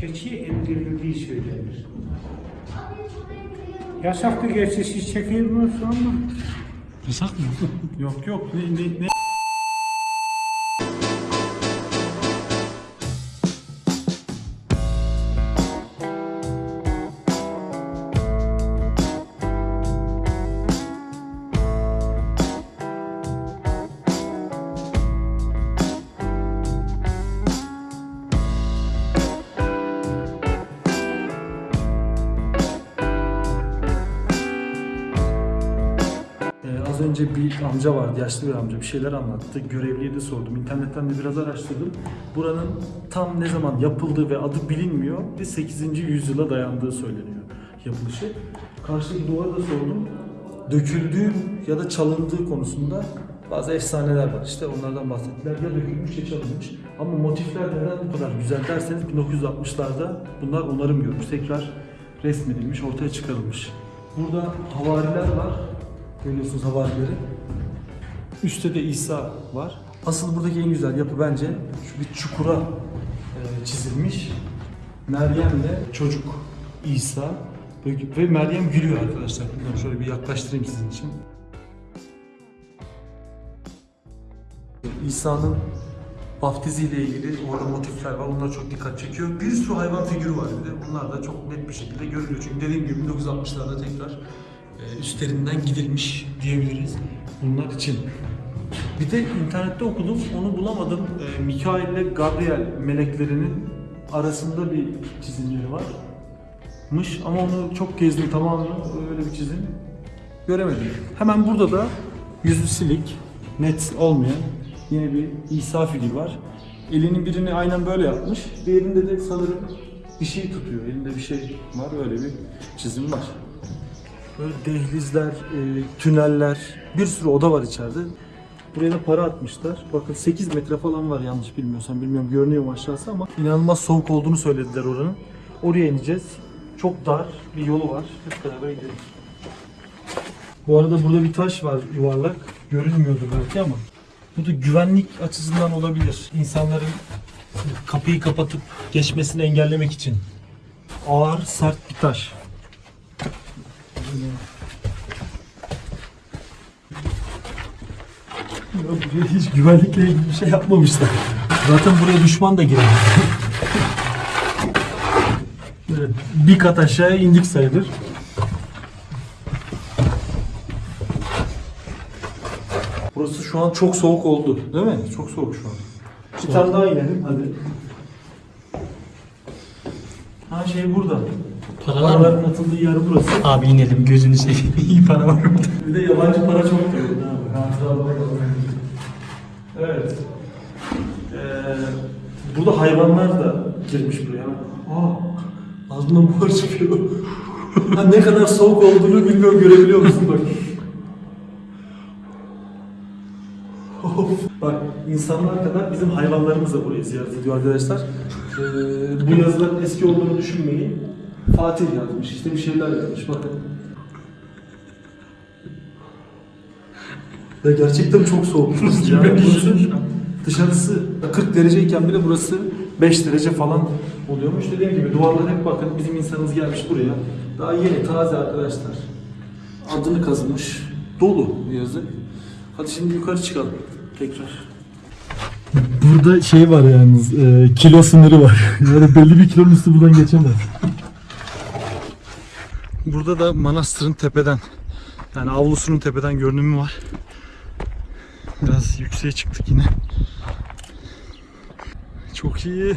keçi emdirildiği söylenir. Yasaktı gerçi siz çekilmiyorsunuz ama Yasak mı? Yok yok ne, ne, ne? Az önce bir amca vardı, yaşlı bir amca bir şeyler anlattı. Görevliye de sordum. İnternetten de biraz araştırdım. Buranın tam ne zaman yapıldığı ve adı bilinmiyor ve 8. yüzyıla dayandığı söyleniyor yapılışı. Karşıdaki duvara da sordum. Döküldüğü ya da çalındığı konusunda bazı efsaneler var. İşte onlardan bahsettiler. Ya dökülmüş ya çalınmış. Ama motifler neden bu kadar güzel derseniz 1960'larda bunlar onarım görmüş. Tekrar resmedilmiş, ortaya çıkarılmış. Burada havariler var. Görüyorsunuz havarileri. Üstte de İsa var. Asıl buradaki en güzel yapı bence şu bir çukura e, çizilmiş. Meryem'le çocuk İsa ve, Meryem gülüyor arkadaşlar. Bilmiyorum, şöyle bir yaklaştırayım sizin için. İsa'nın vaftiziyle ilgili orada motifler var. Onlar çok dikkat çekiyor. Bir sürü hayvan figürü var bir de. Bunlar da çok net bir şekilde görülüyor. Çünkü dediğim gibi 1960'larda tekrar üstlerinden gidilmiş diyebiliriz bunlar için. Bir de internette okudum, onu bulamadım. E, Mikail ile Gabriel meleklerinin arasında bir çizimleri varmış ama onu çok gezdim tamamını öyle bir çizim göremedim. Hemen burada da yüzü silik, net olmayan yine bir İsa figürü var. Elinin birini aynen böyle yapmış, diğerinde de sanırım bir şey tutuyor. Elinde bir şey var, öyle bir çizim var. Böyle dehlizler, e, tüneller, bir sürü oda var içeride. Buraya da para atmışlar. Bakın 8 metre falan var yanlış bilmiyorsam. Bilmiyorum görünüyor mu aşağısı ama inanılmaz soğuk olduğunu söylediler oranın. Oraya ineceğiz. Çok dar bir yolu var. Hep beraber gidelim. Bu arada burada bir taş var yuvarlak. Görünmüyordur belki ama. Bu da güvenlik açısından olabilir. İnsanların kapıyı kapatıp geçmesini engellemek için. Ağır, sert bir taş. Ya buraya hiç güvenlikle ilgili bir şey yapmamışlar. Zaten buraya düşman da giremez. Böyle bir kat aşağıya indik sayılır. Burası şu an çok soğuk oldu. Değil mi? Çok soğuk şu an. Bir tane daha inelim hadi. Ha şey burada. Paralar mı? Paraların atıldığı yer burası. Abi inelim gözünü seveyim. İyi para var burada. Bir de yabancı para çok kalıyor. Evet. Ee, burada hayvanlar da girmiş buraya. Aa, ağzından buhar çıkıyor. ha, ne kadar soğuk olduğunu bilmiyorum görebiliyor musun bak. Bak insanlar kadar bizim hayvanlarımız da burayı ziyaret ediyor arkadaşlar. Ee, bu yazıların eski olduğunu düşünmeyin. Fatih yazmış işte bir şeyler yazmış bakın. Ya gerçekten çok soğuk. ya. Burası, dışarısı 40 dereceyken bile burası 5 derece falan oluyormuş. Dediğim gibi duvarlar hep bakın bizim insanımız gelmiş buraya. Daha yeni taze arkadaşlar. Adını kazımış. Dolu yazı. Hadi şimdi yukarı çıkalım tekrar. Burada şey var yalnız e, kilo sınırı var. Yani belli bir kilonun üstü buradan geçemez. Burada da manastırın tepeden yani avlusunun tepeden görünümü var. Biraz yükseğe çıktık yine. Çok iyi.